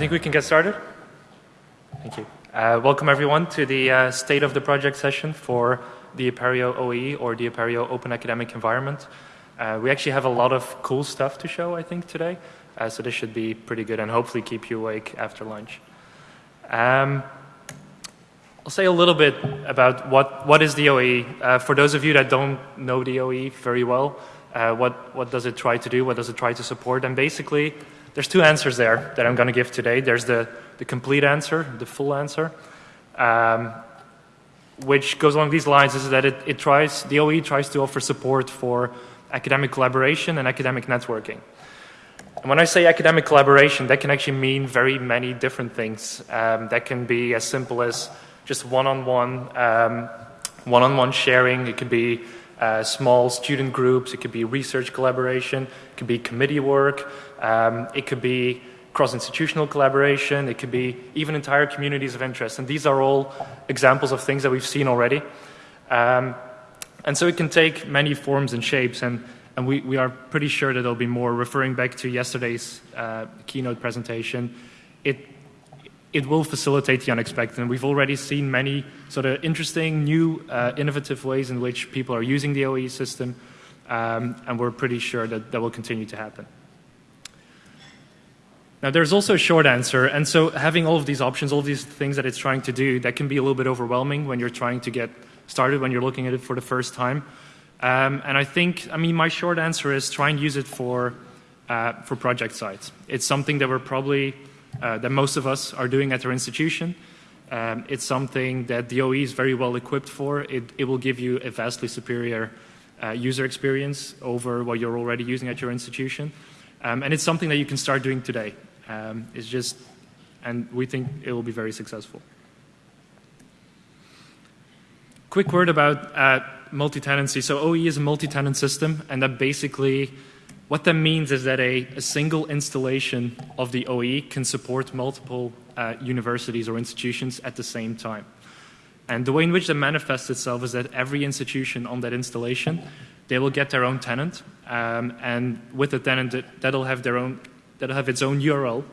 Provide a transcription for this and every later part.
think we can get started. Thank you. Uh, welcome everyone to the uh, State of the Project session for the Apereo OE or the Apereo Open Academic Environment. Uh, we actually have a lot of cool stuff to show, I think, today. Uh, so this should be pretty good and hopefully keep you awake after lunch. Um, I'll say a little bit about what, what is the OE. Uh, for those of you that don't know the OE very well, uh, what, what does it try to do? What does it try to support? And basically, there's two answers there that I'm going to give today. There's the, the complete answer, the full answer, um, which goes along these lines is that it, it tries, the OE tries to offer support for academic collaboration and academic networking. And when I say academic collaboration, that can actually mean very many different things. Um, that can be as simple as just one-on-one, um, one-on-one sharing. It could be uh, small student groups. It could be research collaboration. It could be committee work. Um, it could be cross-institutional collaboration. It could be even entire communities of interest. And these are all examples of things that we've seen already. Um, and so it can take many forms and shapes. And, and we, we are pretty sure that there'll be more. Referring back to yesterday's uh, keynote presentation, it it will facilitate the unexpected. And we've already seen many sort of interesting, new, uh, innovative ways in which people are using the OE system, um, and we're pretty sure that that will continue to happen. Now, there's also a short answer, and so having all of these options, all of these things that it's trying to do, that can be a little bit overwhelming when you're trying to get started, when you're looking at it for the first time. Um, and I think, I mean, my short answer is try and use it for, uh, for project sites. It's something that we're probably uh, that most of us are doing at our institution. Um, it's something that the OE is very well equipped for. It, it will give you a vastly superior uh, user experience over what you're already using at your institution. Um, and it's something that you can start doing today. Um, it's just, and we think it will be very successful. Quick word about uh, multi-tenancy. So OE is a multi-tenant system, and that basically what that means is that a, a single installation of the OE can support multiple uh, universities or institutions at the same time. And the way in which that manifests itself is that every institution on that installation, they will get their own tenant, um, and with the tenant, that'll have their own, that'll have its own URL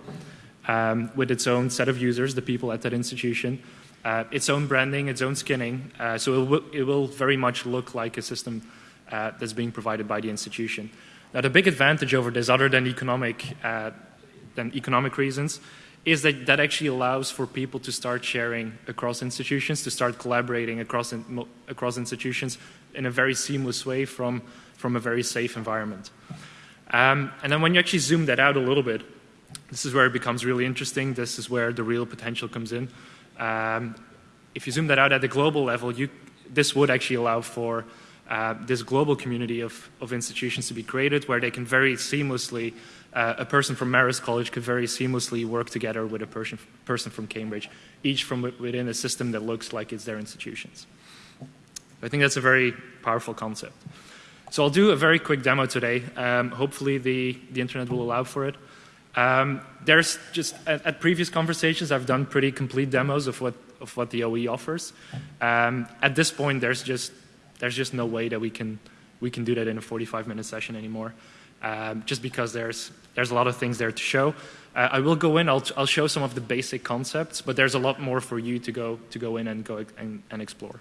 um, with its own set of users, the people at that institution, uh, its own branding, its own skinning. Uh, so it will, it will, very much look like a system uh, that's being provided by the institution. Now, the big advantage over this, other than economic, uh, than economic reasons, is that that actually allows for people to start sharing across institutions, to start collaborating across, in, across institutions in a very seamless way from, from a very safe environment. Um, and then when you actually zoom that out a little bit, this is where it becomes really interesting. This is where the real potential comes in. Um, if you zoom that out at the global level, you, this would actually allow for uh, this global community of, of institutions to be created where they can very seamlessly, uh, a person from Marist College could very seamlessly work together with a person, person from Cambridge, each from within a system that looks like it's their institutions. I think that's a very powerful concept. So I'll do a very quick demo today. Um, hopefully the, the internet will allow for it. Um, there's just, at, at, previous conversations, I've done pretty complete demos of what, of what the OE offers. Um, at this point, there's just there's just no way that we can, we can do that in a 45 minute session anymore. Um, just because there's, there's a lot of things there to show. Uh, I will go in, I'll, I'll show some of the basic concepts, but there's a lot more for you to go, to go in and, go and, and explore.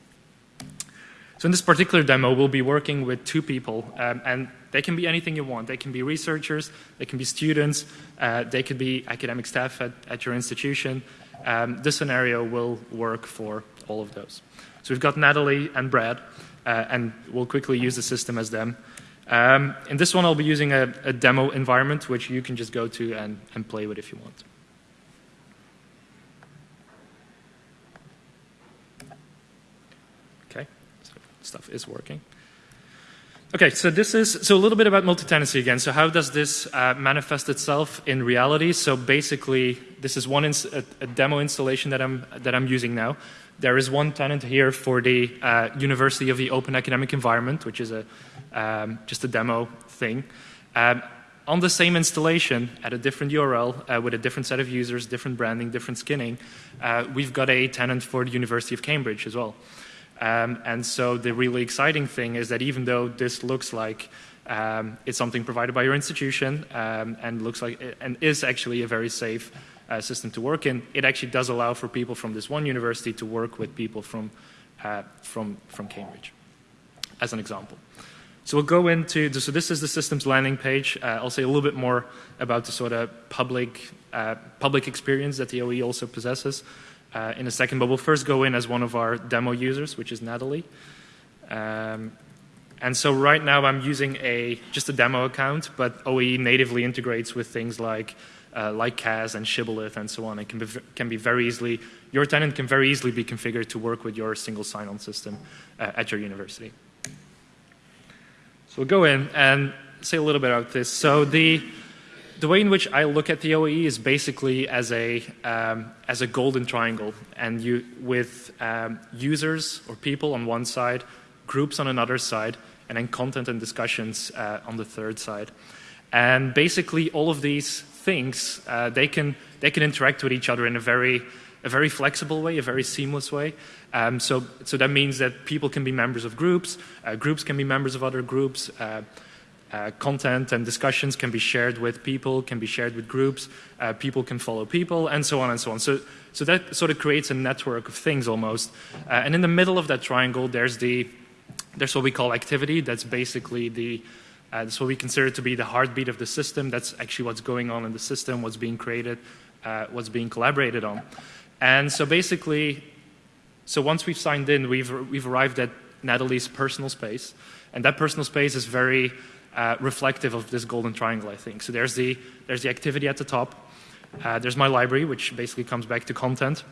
So in this particular demo, we'll be working with two people, um, and they can be anything you want. They can be researchers, they can be students, uh, they could be academic staff at, at your institution. Um, this scenario will work for all of those. So we've got Natalie and Brad and we'll quickly use the system as them. Um, in this one, I'll be using a, a, demo environment, which you can just go to and, and play with if you want. Okay, so stuff is working. Okay, so this is so a little bit about multi-tenancy again. So how does this uh, manifest itself in reality? So basically, this is one a, a, demo installation that I'm that I'm using now. There is one tenant here for the uh, University of the Open Academic Environment, which is a, um, just a demo thing. Um, on the same installation at a different URL uh, with a different set of users, different branding, different skinning, uh, we've got a tenant for the University of Cambridge as well. Um, and so the really exciting thing is that even though this looks like um, it's something provided by your institution um, and looks like and is actually a very safe uh, system to work in, it actually does allow for people from this one university to work with people from, uh, from, from Cambridge, as an example. So we'll go into, so this is the system's landing page. Uh, I'll say a little bit more about the sort of public, uh, public experience that the OE also possesses uh, in a second, but we'll first go in as one of our demo users, which is Natalie. Um, and so right now I'm using a just a demo account, but OE natively integrates with things like uh, like CAS and Shibboleth and so on. It can be, can be very easily, your tenant can very easily be configured to work with your single sign-on system uh, at your university. So we'll go in and say a little bit about this. So the, the way in which I look at the OE is basically as a, um, as a golden triangle, and you, with um, users or people on one side, groups on another side, and then content and discussions uh, on the third side. And basically, all of these things uh, they can they can interact with each other in a very a very flexible way, a very seamless way. Um, so, so that means that people can be members of groups, uh, groups can be members of other groups, uh, uh, content and discussions can be shared with people, can be shared with groups, uh, people can follow people, and so on and so on. So, so that sort of creates a network of things almost. Uh, and in the middle of that triangle, there's the there's what we call activity. That's basically the uh, that's what we consider to be the heartbeat of the system. That's actually what's going on in the system, what's being created, uh, what's being collaborated on. And so basically, so once we've signed in, we've, we've arrived at Natalie's personal space. And that personal space is very uh, reflective of this golden triangle, I think. So there's the, there's the activity at the top. Uh, there's my library, which basically comes back to content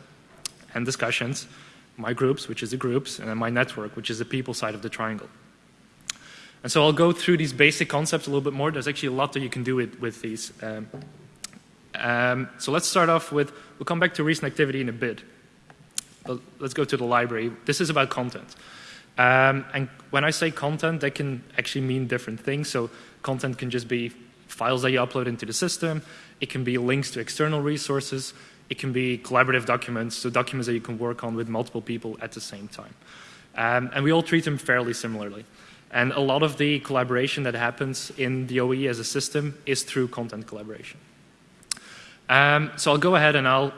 and discussions. My groups, which is the groups, and then my network, which is the people side of the triangle. And so I'll go through these basic concepts a little bit more. There's actually a lot that you can do with, with these. Um, um, so let's start off with, we'll come back to recent activity in a bit. But let's go to the library. This is about content. Um, and when I say content, that can actually mean different things. So content can just be files that you upload into the system. It can be links to external resources. It can be collaborative documents, so documents that you can work on with multiple people at the same time. Um, and we all treat them fairly similarly. And a lot of the collaboration that happens in the OE as a system is through content collaboration. Um, so I'll go ahead and I'll,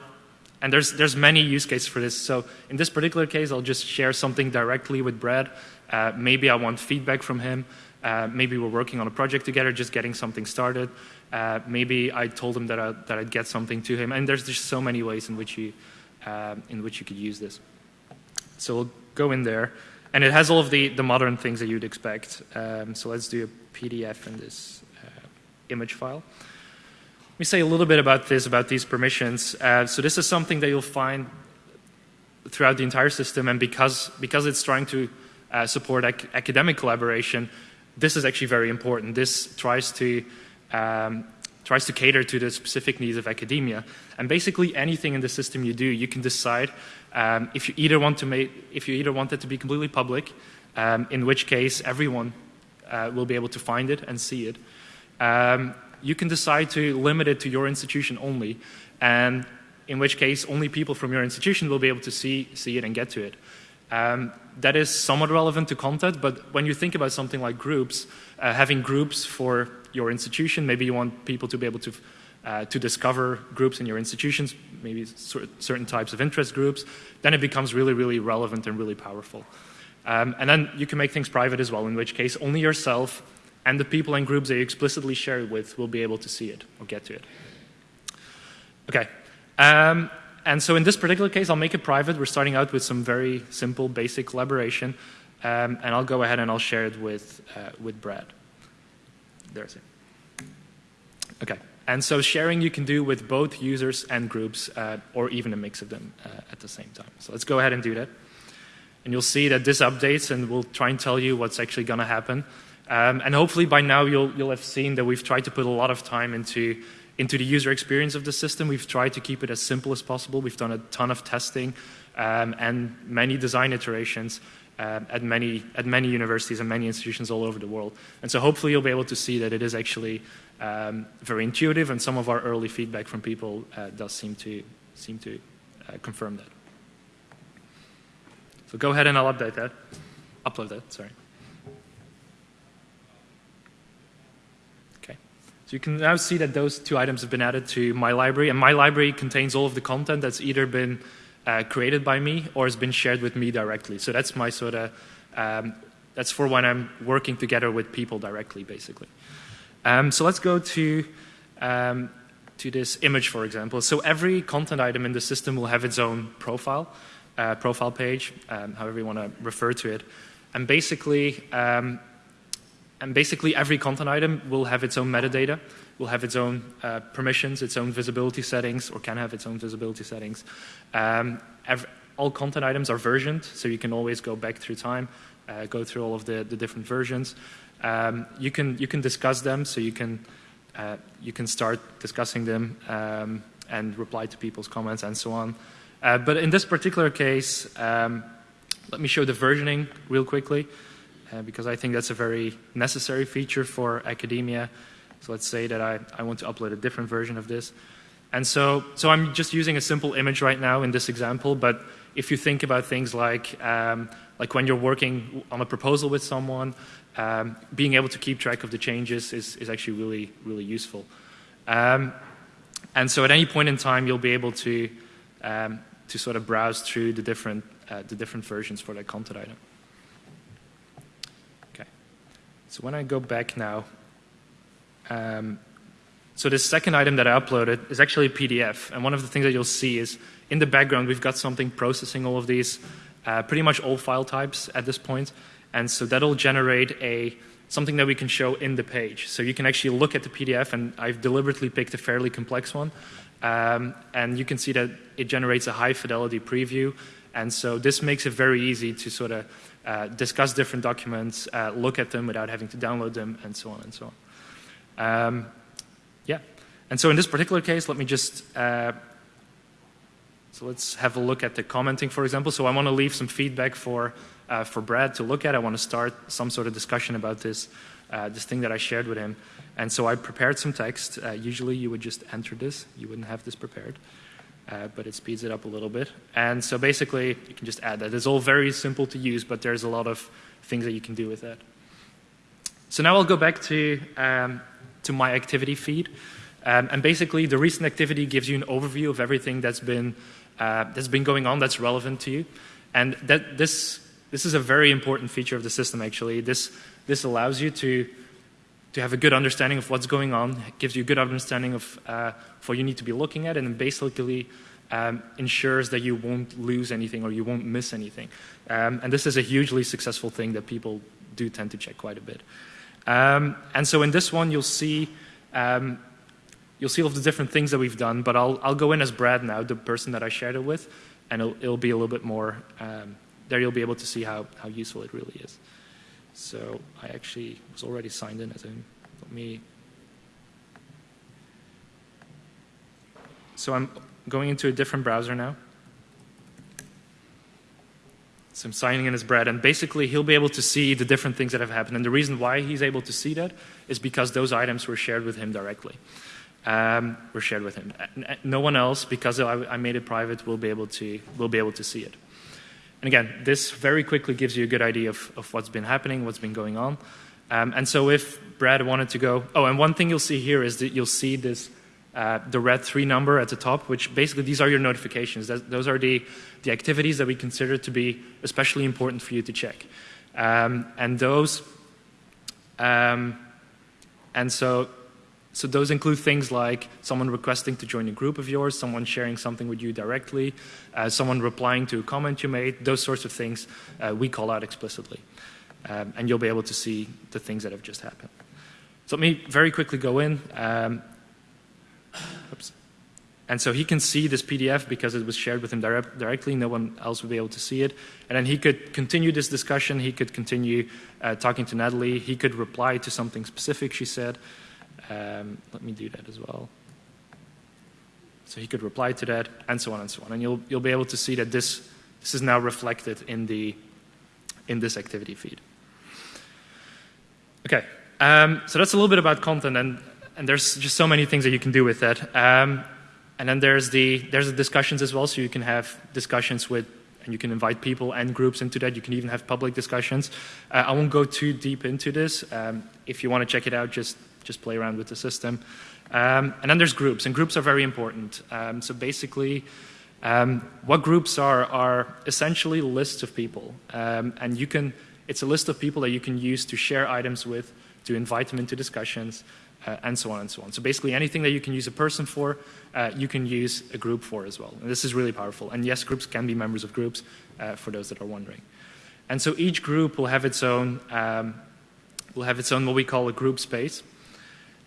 and there's, there's many use cases for this. So in this particular case, I'll just share something directly with Brad. Uh, maybe I want feedback from him. Uh, maybe we're working on a project together, just getting something started. Uh, maybe I told him that, I, that I'd get something to him. And there's just so many ways in which you, uh, in which you could use this. So we'll go in there. And it has all of the, the modern things that you'd expect. Um, so let's do a PDF in this uh, image file. Let me say a little bit about this, about these permissions. Uh, so this is something that you'll find throughout the entire system, and because, because it's trying to uh, support ac academic collaboration, this is actually very important. This tries to, um, tries to cater to the specific needs of academia. And basically anything in the system you do, you can decide um, if you either want to make, if you either want it to be completely public, um, in which case everyone uh, will be able to find it and see it. Um, you can decide to limit it to your institution only, and in which case only people from your institution will be able to see, see it and get to it. Um, that is somewhat relevant to content, but when you think about something like groups, uh, having groups for your institution, maybe you want people to be able to, uh, to discover groups in your institutions, maybe certain types of interest groups, then it becomes really, really relevant and really powerful. Um, and then you can make things private as well, in which case only yourself and the people and groups that you explicitly share it with will be able to see it or get to it. Okay. Um, and so in this particular case, I'll make it private. We're starting out with some very simple, basic collaboration. Um, and I'll go ahead and I'll share it with, uh, with Brad. There's it. Okay. And so sharing you can do with both users and groups, uh, or even a mix of them uh, at the same time. So let's go ahead and do that. And you'll see that this updates, and we'll try and tell you what's actually going to happen. Um, and hopefully by now you'll, you'll have seen that we've tried to put a lot of time into, into the user experience of the system. We've tried to keep it as simple as possible. We've done a ton of testing um, and many design iterations um, at, many, at many universities and many institutions all over the world. And so hopefully you'll be able to see that it is actually um, very intuitive and some of our early feedback from people uh, does seem to, seem to uh, confirm that. So go ahead and I'll update that. Upload that, sorry. Okay. So you can now see that those two items have been added to my library, and my library contains all of the content that's either been uh, created by me or has been shared with me directly. So that's my sort of, um, that's for when I'm working together with people directly, basically. Um, so let's go to, um, to this image, for example. So every content item in the system will have its own profile, uh, profile page, um, however you want to refer to it. And basically, um, and basically every content item will have its own metadata, will have its own uh, permissions, its own visibility settings, or can have its own visibility settings. Um, all content items are versioned, so you can always go back through time, uh, go through all of the, the different versions. Um, you, can, you can discuss them, so you can, uh, you can start discussing them um, and reply to people's comments and so on. Uh, but in this particular case, um, let me show the versioning real quickly uh, because I think that's a very necessary feature for academia. So let's say that I, I want to upload a different version of this. And so, so I'm just using a simple image right now in this example, but if you think about things like, um, like when you're working on a proposal with someone, um, being able to keep track of the changes is, is actually really, really useful. Um, and so at any point in time, you'll be able to, um, to sort of browse through the different, uh, the different versions for that content item. Okay. So when I go back now, um, so this second item that I uploaded is actually a PDF. And one of the things that you'll see is in the background, we've got something processing all of these, uh, pretty much all file types at this point. And so that'll generate a something that we can show in the page. So you can actually look at the PDF, and I've deliberately picked a fairly complex one. Um, and you can see that it generates a high fidelity preview. And so this makes it very easy to sort of uh, discuss different documents, uh, look at them without having to download them, and so on and so on. Um, yeah. And so in this particular case, let me just, uh, so let's have a look at the commenting, for example. So I want to leave some feedback for, uh, for Brad to look at. I want to start some sort of discussion about this, uh, this thing that I shared with him. And so I prepared some text. usually you would just enter this. You wouldn't have this prepared uh, but it speeds it up a little bit. And so basically, you can just add that. It's all very simple to use, but there's a lot of things that you can do with that. So now I'll go back to, um, to my activity feed. Um, and basically, the recent activity gives you an overview of everything that's been, uh, that's been going on that's relevant to you. And that, this, this is a very important feature of the system, actually. This, this allows you to to have a good understanding of what's going on, it gives you a good understanding of uh, what you need to be looking at, and basically um, ensures that you won't lose anything or you won't miss anything. Um, and this is a hugely successful thing that people do tend to check quite a bit. Um, and so in this one, you'll see um, you'll see all the different things that we've done, but I'll, I'll go in as Brad now, the person that I shared it with, and it'll, it'll be a little bit more, um, there you'll be able to see how, how useful it really is. So I actually was already signed in as him. Let me. So I'm going into a different browser now. I'm signing in his Brad, and basically he'll be able to see the different things that have happened. And the reason why he's able to see that is because those items were shared with him directly. Um, were shared with him. No one else, because I made it private, will be able to will be able to see it. And again, this very quickly gives you a good idea of, of what's been happening, what's been going on. Um, and so if Brad wanted to go, oh, and one thing you'll see here is that you'll see this, the red three number at the top, which basically these are your notifications. That, those are the, the activities that we consider to be especially important for you to check. Um, and those, um, and so so those include things like someone requesting to join a group of yours, someone sharing something with you directly, uh, someone replying to a comment you made, those sorts of things uh, we call out explicitly. Um, and you'll be able to see the things that have just happened. So let me very quickly go in. Um, oops. And so he can see this PDF because it was shared with him direct, directly. No one else would be able to see it. And then he could continue this discussion. He could continue uh, talking to Natalie. He could reply to something specific she said. Um, let me do that as well. So he could reply to that, and so on and so on. And you'll, you'll be able to see that this, this is now reflected in, the, in this activity feed. Okay, um, so that's a little bit about content, and, and there's just so many things that you can do with that. Um, and then there's the, there's the discussions as well, so you can have discussions with and you can invite people and groups into that. You can even have public discussions. Uh, I won't go too deep into this. Um, if you want to check it out, just just play around with the system. Um, and then there's groups, and groups are very important. Um, so basically, um, what groups are are essentially lists of people, um, and you can. It's a list of people that you can use to share items with, to invite them into discussions, uh, and so on and so on. So basically, anything that you can use a person for, uh, you can use a group for as well. And this is really powerful. And yes, groups can be members of groups, uh, for those that are wondering. And so each group will have its own um, will have its own what we call a group space.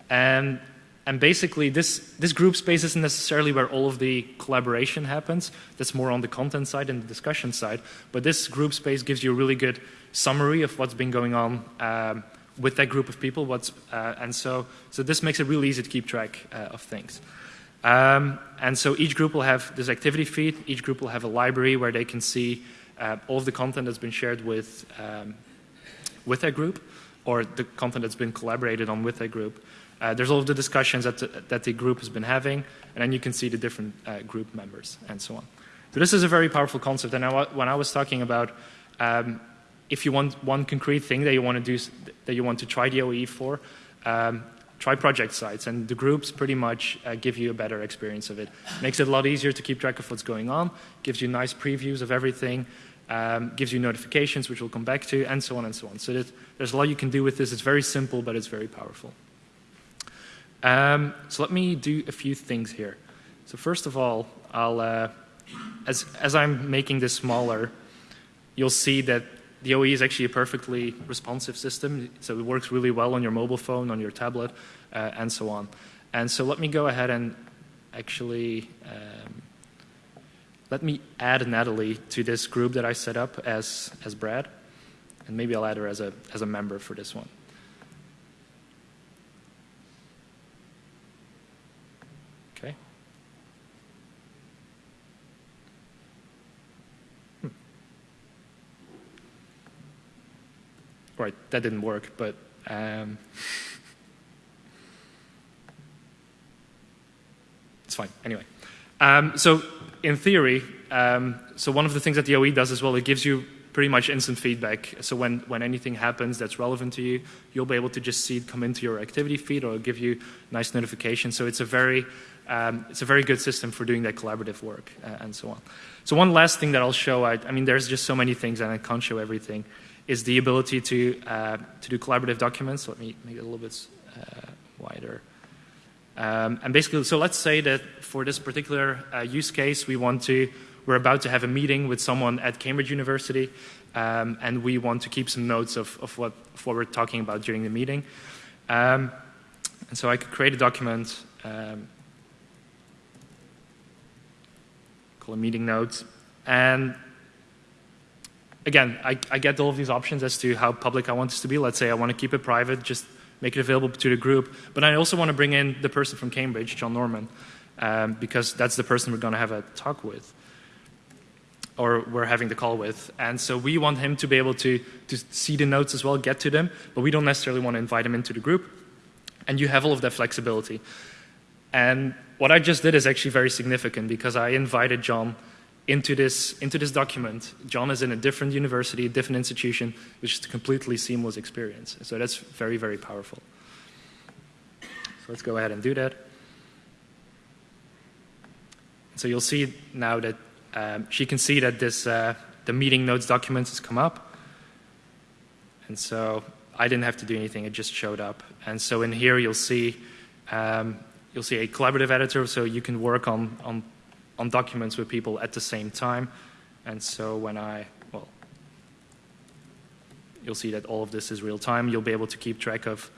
And and basically, this, this group space isn't necessarily where all of the collaboration happens. That's more on the content side and the discussion side. But this group space gives you a really good summary of what's been going on um, with that group of people. What's, uh, and so, so this makes it really easy to keep track uh, of things. Um, and so each group will have this activity feed. Each group will have a library where they can see uh, all of the content that's been shared with, um, with that group or the content that's been collaborated on with that group. Uh, there's all of the discussions that the, that the group has been having, and then you can see the different uh, group members and so on. So this is a very powerful concept, and I, when I was talking about um, if you want one concrete thing that you want to do, that you want to try the OE for, um, try project sites, and the groups pretty much uh, give you a better experience of it. Makes it a lot easier to keep track of what's going on, gives you nice previews of everything, um, gives you notifications, which we'll come back to, and so on and so on. So there's a lot you can do with this. It's very simple, but it's very powerful. Um, so let me do a few things here. So first of all, I'll, uh, as, as I'm making this smaller, you'll see that the OE is actually a perfectly responsive system. So it works really well on your mobile phone, on your tablet, uh, and so on. And so let me go ahead and actually um, let me add Natalie to this group that I set up as, as Brad. And maybe I'll add her as a, as a member for this one. Right, that didn't work, but um, it's fine. Anyway, um, so in theory, um, so one of the things that the OE does as well, it gives you pretty much instant feedback. So when, when anything happens that's relevant to you, you'll be able to just see it come into your activity feed or give you nice notifications. So it's a very um, it's a very good system for doing that collaborative work uh, and so on. So one last thing that I'll show, I, I mean, there's just so many things and I can't show everything is the ability to, uh, to do collaborative documents. Let me make it a little bit uh, wider. Um, and basically, so let's say that for this particular uh, use case, we want to, we're about to have a meeting with someone at Cambridge University, um, and we want to keep some notes of, of, what, of what we're talking about during the meeting. Um, and so I could create a document, um, call it meeting notes, and again, I, I, get all of these options as to how public I want this to be. Let's say I want to keep it private, just make it available to the group. But I also want to bring in the person from Cambridge, John Norman, um, because that's the person we're going to have a talk with, or we're having the call with. And so we want him to be able to, to see the notes as well, get to them, but we don't necessarily want to invite him into the group. And you have all of that flexibility. And what I just did is actually very significant because I invited John into this, into this document. John is in a different university, a different institution, which is a completely seamless experience. So that's very, very powerful. So let's go ahead and do that. So you'll see now that um, she can see that this, uh, the meeting notes document has come up. And so I didn't have to do anything, it just showed up. And so in here you'll see, um, you'll see a collaborative editor, so you can work on, on on documents with people at the same time. And so when I, well, you'll see that all of this is real time. You'll be able to keep track of,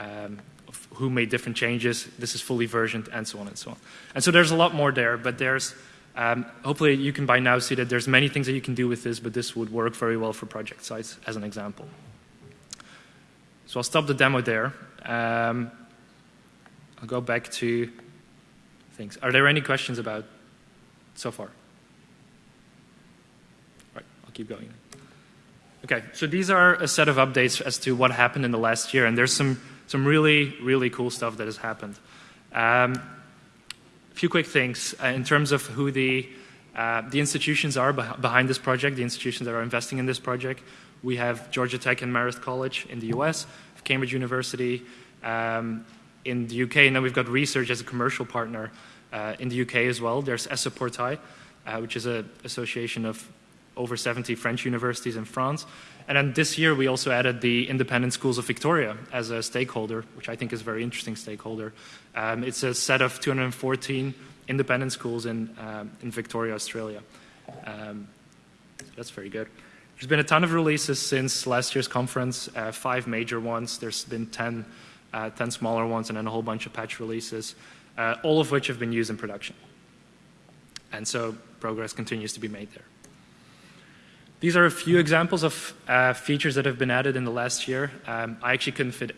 um, of who made different changes. This is fully versioned and so on and so on. And so there's a lot more there, but there's, um, hopefully you can by now see that there's many things that you can do with this, but this would work very well for project sites as an example. So I'll stop the demo there. Um, I'll go back to things. Are there any questions about so far? Right, I'll keep going. Okay, so these are a set of updates as to what happened in the last year, and there's some, some really, really cool stuff that has happened. Um, a few quick things uh, in terms of who the, uh, the institutions are beh behind this project, the institutions that are investing in this project. We have Georgia Tech and Marist College in the US, Cambridge University, um, in the UK, and then we've got research as a commercial partner uh, in the UK as well. There's ESUP-Portail, uh, which is an association of over 70 French universities in France. And then this year we also added the Independent Schools of Victoria as a stakeholder, which I think is a very interesting stakeholder. Um, it's a set of 214 independent schools in, um, in Victoria, Australia. Um, that's very good. There's been a ton of releases since last year's conference, uh, five major ones. There's been 10, uh, 10, smaller ones and then a whole bunch of patch releases, uh, all of which have been used in production. And so progress continues to be made there. These are a few examples of uh, features that have been added in the last year. Um, I actually couldn't fit,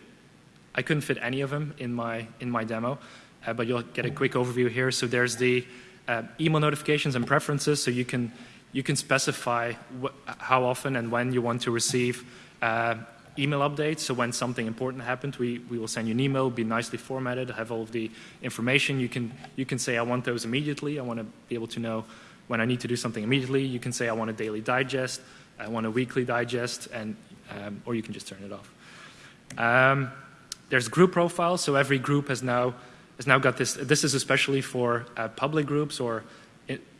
I couldn't fit any of them in my, in my demo, uh, but you'll get a quick overview here. So there's the uh, email notifications and preferences, so you can, you can specify how often and when you want to receive uh, email updates. So when something important happens, we, we will send you an email, be nicely formatted, have all of the information. You can, you can say, I want those immediately. I want to be able to know when I need to do something immediately, you can say I want a daily digest, I want a weekly digest, and, um, or you can just turn it off. Um, there's group profiles, so every group has now, has now got this. This is especially for uh, public groups or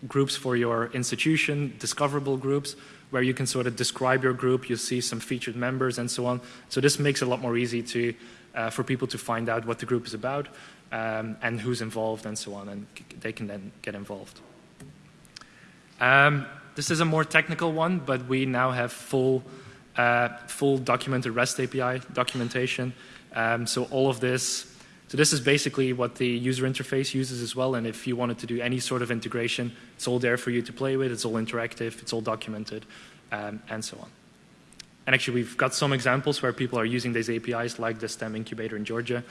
groups for your institution, discoverable groups, where you can sort of describe your group, you see some featured members and so on. So this makes it a lot more easy to, uh, for people to find out what the group is about um, and who's involved and so on, and they can then get involved. Um, this is a more technical one, but we now have full, uh, full documented REST API documentation. Um, so all of this, so this is basically what the user interface uses as well. And if you wanted to do any sort of integration, it's all there for you to play with. It's all interactive. It's all documented, um, and so on. And actually, we've got some examples where people are using these APIs, like the STEM incubator in Georgia,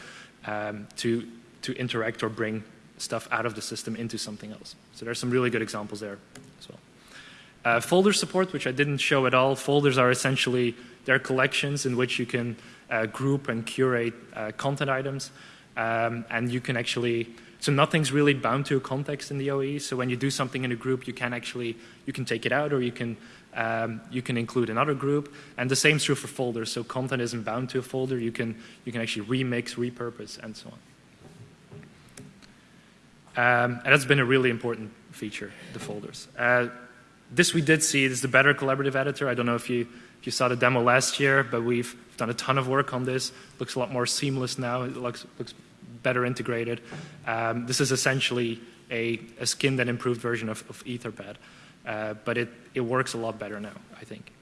um, to to interact or bring stuff out of the system into something else. So there's some really good examples there as well. Uh, folder support, which I didn't show at all. Folders are essentially, they're collections in which you can uh, group and curate uh, content items. Um, and you can actually, so nothing's really bound to a context in the OE. So when you do something in a group, you can actually, you can take it out or you can, um, you can include another group. And the same is true for folders. So content isn't bound to a folder. You can, you can actually remix, repurpose, and so on. Um, and that's been a really important feature, the folders. Uh, this we did see is the better collaborative editor. I don't know if you, if you saw the demo last year, but we've done a ton of work on this. Looks a lot more seamless now. It looks, looks better integrated. Um, this is essentially a, a skinned and improved version of, of Etherpad. Uh, but it, it works a lot better now, I think.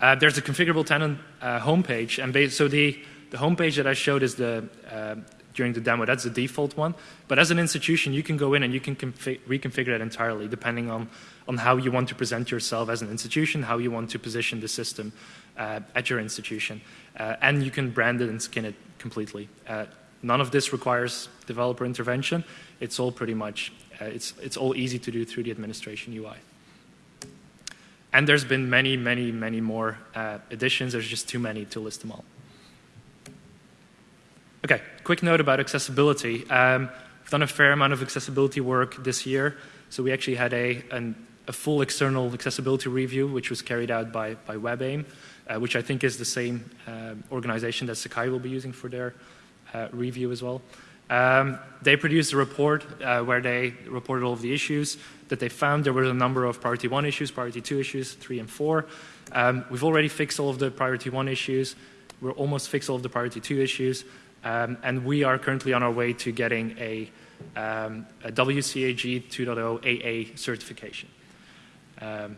Uh, there's a configurable tenant uh, homepage, and so the, the homepage that I showed is the, uh, during the demo. That's the default one. But as an institution, you can go in and you can reconfigure it entirely depending on, on how you want to present yourself as an institution, how you want to position the system uh, at your institution. Uh, and you can brand it and skin it completely. Uh, none of this requires developer intervention. It's all pretty much, uh, it's, it's all easy to do through the administration UI. And there's been many, many, many more uh, additions. There's just too many to list them all. Okay, quick note about accessibility. Um, we've done a fair amount of accessibility work this year. So we actually had a, an, a full external accessibility review, which was carried out by, by WebAIM, uh, which I think is the same uh, organization that Sakai will be using for their uh, review as well. Um, they produced a report uh, where they reported all of the issues that they found. There were a number of priority one issues, priority two issues, three and four. Um, we've already fixed all of the priority one issues. We're almost fixed all of the priority two issues. Um, and we are currently on our way to getting a, um, a WCAG 2.0 AA certification. Um,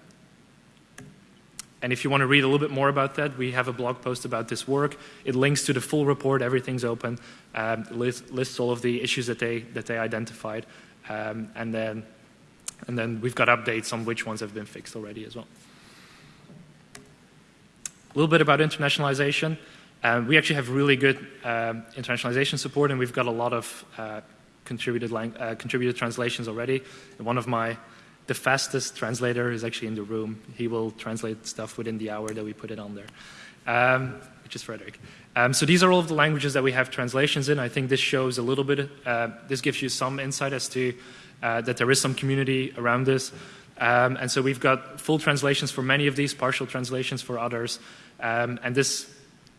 and if you want to read a little bit more about that, we have a blog post about this work. It links to the full report, everything's open, um, lists, lists all of the issues that they, that they identified. Um, and, then, and then we've got updates on which ones have been fixed already as well. A little bit about internationalization. Um, we actually have really good um, internationalization support, and we've got a lot of uh, contributed, uh, contributed translations already. And one of my, the fastest translator is actually in the room. He will translate stuff within the hour that we put it on there, um, which is Frederick. Um, so these are all of the languages that we have translations in. I think this shows a little bit, uh, this gives you some insight as to uh, that there is some community around this. Um, and so we've got full translations for many of these, partial translations for others. Um, and this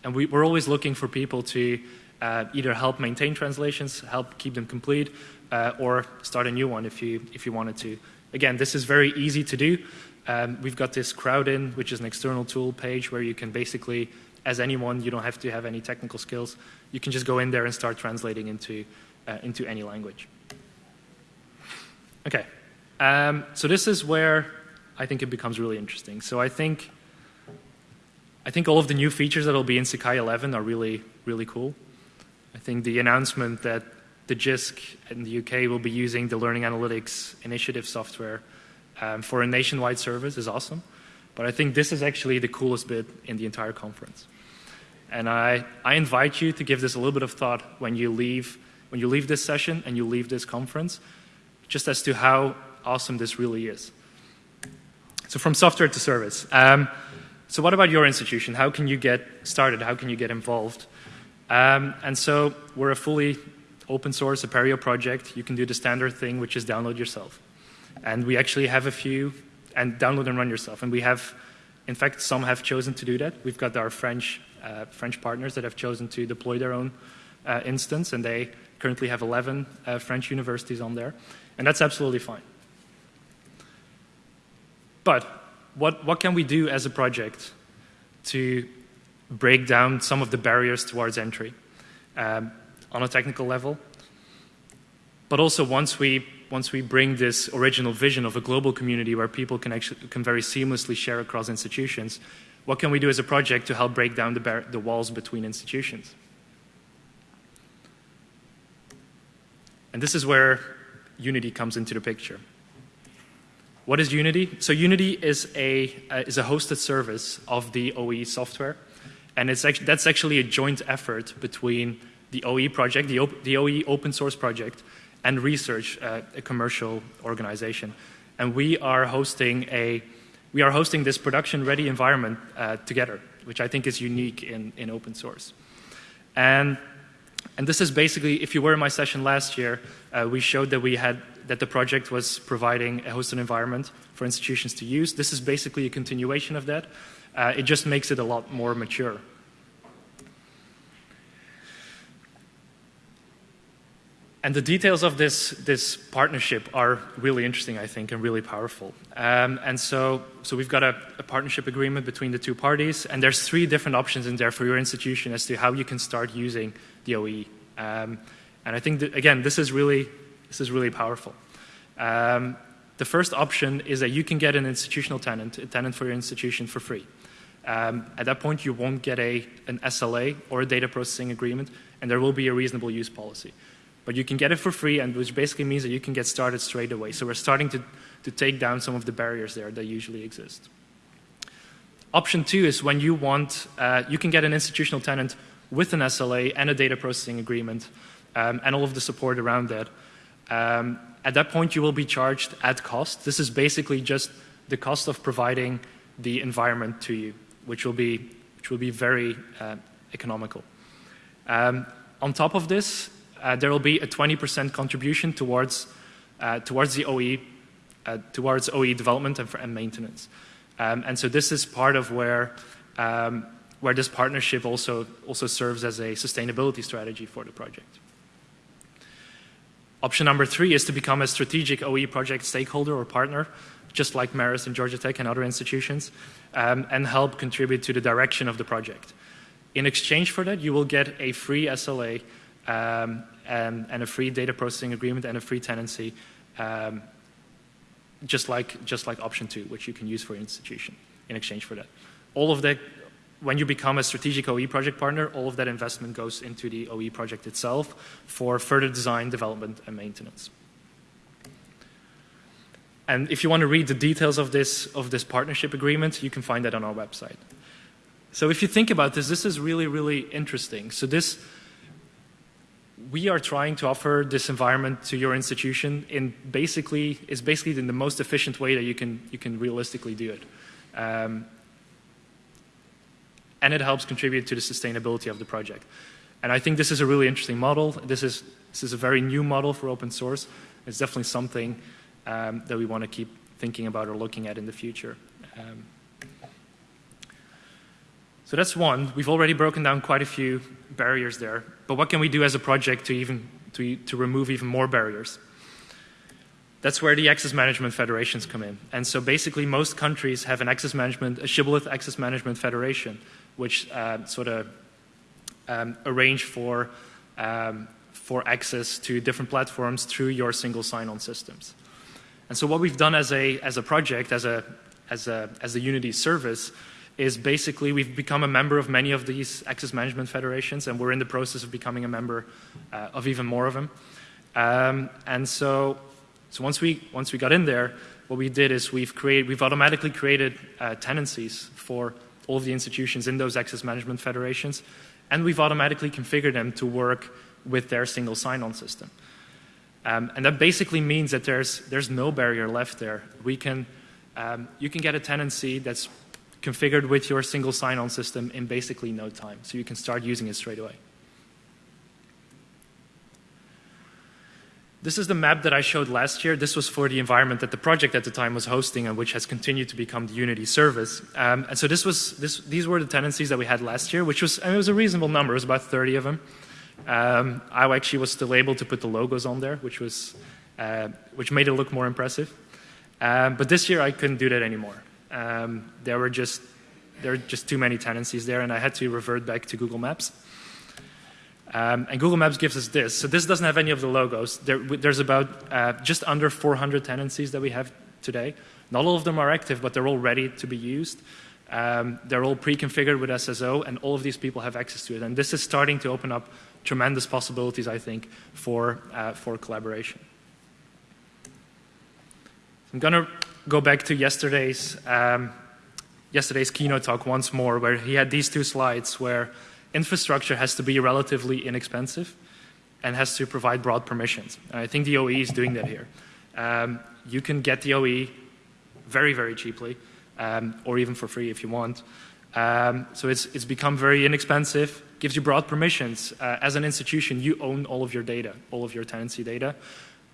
And we, are always looking for people to uh, either help maintain translations, help keep them complete, uh, or start a new one if you, if you wanted to. Again, this is very easy to do. Um, we've got this Crowdin, which is an external tool page where you can basically, as anyone, you don't have to have any technical skills. You can just go in there and start translating into, uh, into any language. Okay, um, so this is where I think it becomes really interesting. So I think, I think all of the new features that will be in Sakai 11 are really, really cool. I think the announcement that the JISC in the UK will be using the Learning Analytics Initiative software um, for a nationwide service is awesome. But I think this is actually the coolest bit in the entire conference. And I, I invite you to give this a little bit of thought when you leave, when you leave this session and you leave this conference, just as to how awesome this really is. So from software to service. Um, so what about your institution? How can you get started? How can you get involved? Um, and so we're a fully open source Apereo project. You can do the standard thing, which is download yourself. And we actually have a few, and download and run yourself. And we have, in fact, some have chosen to do that. We've got our French, uh, French partners that have chosen to deploy their own uh, instance, and they currently have 11 uh, French universities on there. And that's absolutely fine. But what, what can we do as a project to break down some of the barriers towards entry um, on a technical level? But also once we, once we bring this original vision of a global community where people can, actually, can very seamlessly share across institutions, what can we do as a project to help break down the, the walls between institutions? And this is where Unity comes into the picture. What is Unity? So Unity is a, uh, is a hosted service of the OE software. And it's actually, that's actually a joint effort between the OE project, the, the OE open source project, and research, uh, a commercial organization. And we are hosting a, we are hosting this production-ready environment uh, together, which I think is unique in, in open source. And, and this is basically, if you were in my session last year, uh, we showed that we had that the project was providing a hosted environment for institutions to use. This is basically a continuation of that. Uh, it just makes it a lot more mature. And the details of this, this partnership are really interesting, I think, and really powerful. Um, and so, so we've got a, a, partnership agreement between the two parties, and there's three different options in there for your institution as to how you can start using the OE. Um, and I think, that, again, this is really this is really powerful. Um, the first option is that you can get an institutional tenant, a tenant for your institution for free. Um, at that point, you won't get a, an SLA or a data processing agreement, and there will be a reasonable use policy. But you can get it for free, and which basically means that you can get started straight away. So we're starting to, to take down some of the barriers there that usually exist. Option two is when you want, uh, you can get an institutional tenant with an SLA and a data processing agreement um, and all of the support around that. Um, at that point, you will be charged at cost. This is basically just the cost of providing the environment to you, which will be, which will be very uh, economical. Um, on top of this, uh, there will be a 20% contribution towards, uh, towards the OE, uh, towards OE development and, and maintenance. Um, and so this is part of where, um, where this partnership also, also serves as a sustainability strategy for the project. Option number three is to become a strategic OE project stakeholder or partner, just like Marist and Georgia Tech and other institutions, um, and help contribute to the direction of the project. In exchange for that, you will get a free SLA um, and, and, a free data processing agreement and a free tenancy, um, just, like, just like option two, which you can use for your institution in exchange for that. All of that when you become a strategic OE project partner, all of that investment goes into the OE project itself for further design, development, and maintenance. And if you want to read the details of this, of this partnership agreement, you can find that on our website. So if you think about this, this is really, really interesting. So this, we are trying to offer this environment to your institution in basically, is basically in the most efficient way that you can, you can realistically do it. Um, and it helps contribute to the sustainability of the project. And I think this is a really interesting model. This is, this is a very new model for open source. It's definitely something um, that we want to keep thinking about or looking at in the future. Um, So that's one. We've already broken down quite a few barriers there. But what can we do as a project to even to, to remove even more barriers? That's where the access management federations come in. And so basically, most countries have an access management, a shibboleth access management federation, which uh, sort of um, arrange for um, for access to different platforms through your single sign-on systems. And so what we've done as a as a project, as a as a as a Unity service, is basically we've become a member of many of these access management federations, and we're in the process of becoming a member uh, of even more of them. Um, and so so once we, once we got in there, what we did is we've, created, we've automatically created uh, tenancies for all of the institutions in those access management federations, and we've automatically configured them to work with their single sign-on system. Um, and that basically means that there's, there's no barrier left there. We can, um, you can get a tenancy that's configured with your single sign-on system in basically no time, so you can start using it straight away. This is the map that I showed last year. This was for the environment that the project at the time was hosting and which has continued to become the Unity service. Um, and so this was, this, these were the tenancies that we had last year, which was, mean, it was a reasonable number. It was about 30 of them. Um, I actually was still able to put the logos on there, which, was, uh, which made it look more impressive. Um, but this year I couldn't do that anymore. Um, there were just there were just too many tenancies there, and I had to revert back to Google Maps. Um, and Google Maps gives us this. So this doesn't have any of the logos. There, there's about uh, just under 400 tenancies that we have today. Not all of them are active, but they're all ready to be used. Um, they're all pre-configured with SSO, and all of these people have access to it. And this is starting to open up tremendous possibilities, I think, for, uh, for collaboration. I'm going to go back to yesterday's, um, yesterday's keynote talk once more, where he had these two slides where infrastructure has to be relatively inexpensive and has to provide broad permissions. And I think the OAE is doing that here. Um, you can get the OAE very, very cheaply, um, or even for free if you want. Um, so it's, it's become very inexpensive, gives you broad permissions. Uh, as an institution, you own all of your data, all of your tenancy data.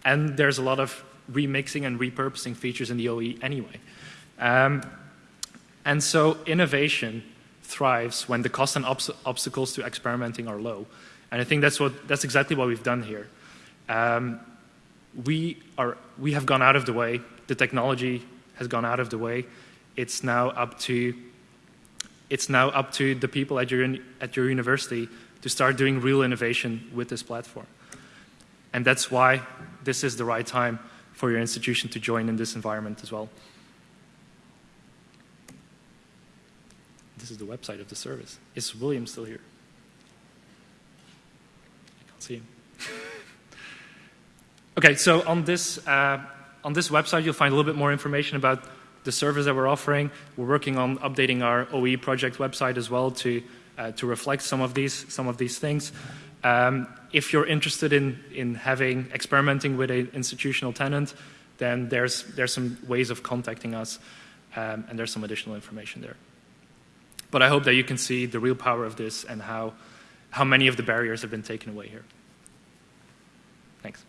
And there's a lot of remixing and repurposing features in the OAE anyway. Um, and so innovation thrives when the costs and obs obstacles to experimenting are low. And I think that's, what, that's exactly what we've done here. Um, we, are, we have gone out of the way. The technology has gone out of the way. It's now up to, it's now up to the people at your, at your university to start doing real innovation with this platform. And that's why this is the right time for your institution to join in this environment as well. This is the website of the service. Is William still here? I can't see him. okay, so on this, uh, on this website, you'll find a little bit more information about the service that we're offering. We're working on updating our OAE project website as well to, uh, to reflect some of these, some of these things. Um, if you're interested in, in having experimenting with an institutional tenant, then there's, there's some ways of contacting us, um, and there's some additional information there. But I hope that you can see the real power of this and how, how many of the barriers have been taken away here. Thanks.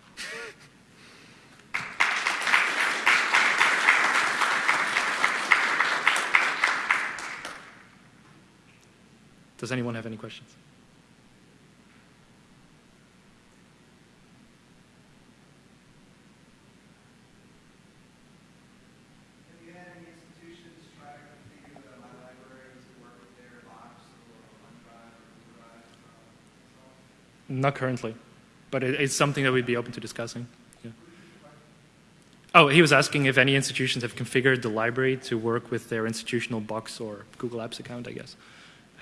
Does anyone have any questions? Not currently, but it, it's something that we'd be open to discussing. Yeah. Oh, he was asking if any institutions have configured the library to work with their institutional box or Google Apps account, I guess.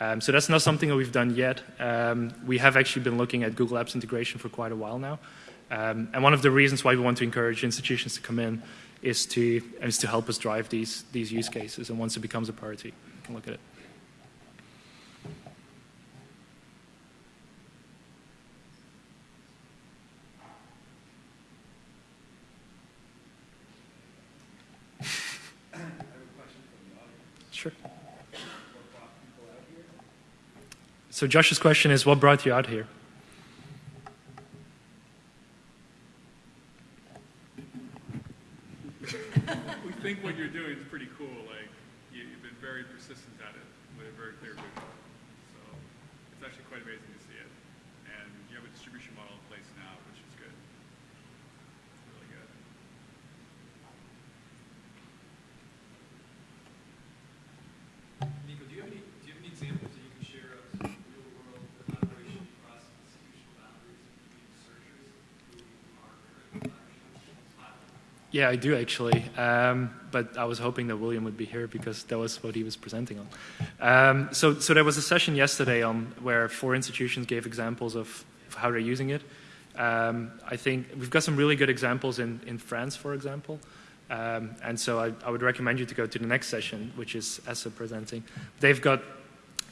Um, so that's not something that we've done yet. Um, we have actually been looking at Google Apps integration for quite a while now. Um, and one of the reasons why we want to encourage institutions to come in is to, is to help us drive these, these use cases. And once it becomes a priority, we can look at it. So Josh's question is, what brought you out here? we think what you're doing is pretty cool. Like you, have been very persistent at it with a very clear vision. So it's actually quite amazing to see it. And you have a distribution model in place now, which is good. It's really good. Nico, do you have any, do you have any examples that you can share of some real world collaboration across institutional boundaries between researchers who are currently collaborating? Yeah, I do actually. Um, but I was hoping that William would be here because that was what he was presenting on. Um, so, so there was a session yesterday on where four institutions gave examples of, of how they're using it. Um, I think we've got some really good examples in, in France, for example. Um, and so I, I, would recommend you to go to the next session, which is ESUP presenting. They've got,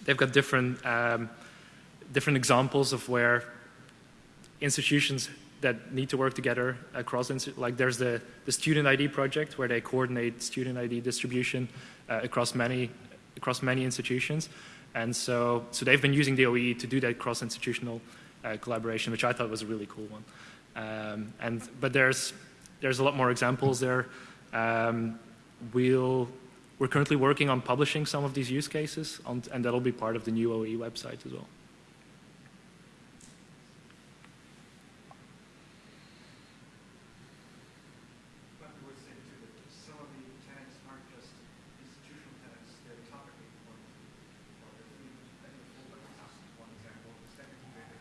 they've got different, um, different examples of where institutions that need to work together across, like there's the, the student ID project where they coordinate student ID distribution uh, across many, across many institutions. And so, so they've been using the OAE to do that cross-institutional uh, collaboration, which I thought was a really cool one. Um, and, but there's, there's a lot more examples there. Um, we'll, we're currently working on publishing some of these use cases, on, and that'll be part of the new OAE website as well.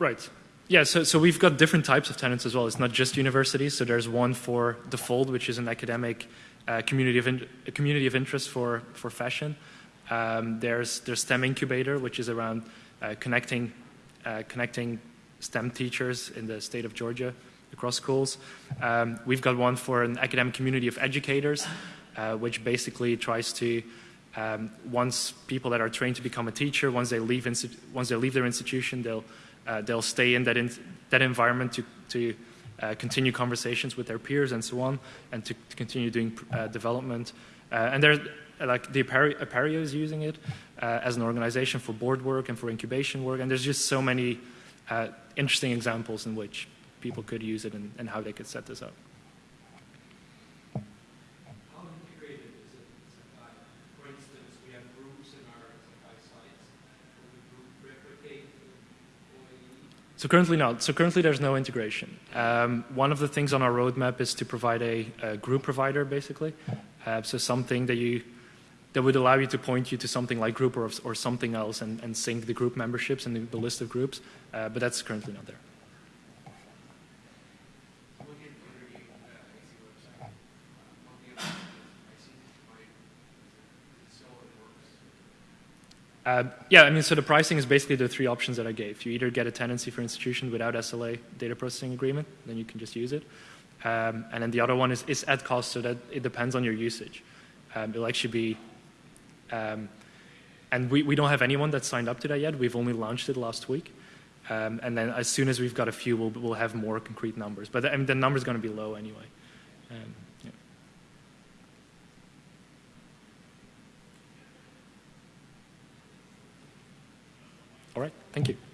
Right. Yeah, so, so we've got different types of tenants as well. It's not just universities. So there's one for The Fold, which is an academic uh, community, of in, a community of interest for, for fashion. Um, there's, there's STEM Incubator, which is around uh, connecting, uh, connecting STEM teachers in the state of Georgia across schools. Um, we've got one for an academic community of educators, uh, which basically tries to um, once people that are trained to become a teacher, once they leave, once they leave their institution, they'll uh, they'll stay in that, in, that environment to, to uh, continue conversations with their peers and so on, and to, to continue doing uh, development. Uh, and they're, like the Apereo is using it uh, as an organization for board work and for incubation work, and there's just so many uh, interesting examples in which people could use it and, and how they could set this up. So currently not. So currently there's no integration. Um, one of the things on our roadmap is to provide a, a group provider, basically. Uh, so something that you that would allow you to point you to something like Grouper, or something else and, and sync the group memberships and the, the list of groups. Uh, but that's currently not there. Uh, yeah, I mean, so the pricing is basically the three options that I gave. You either get a tenancy for institution without SLA data processing agreement, then you can just use it. Um, and then the other one is, is at cost, so that it depends on your usage. Um, it'll actually be, um, and we, we don't have anyone that's signed up to that yet. We've only launched it last week. Um, and then as soon as we've got a few, we'll, we'll have more concrete numbers. But the, I mean, the number's going to be low anyway. All right, thank you.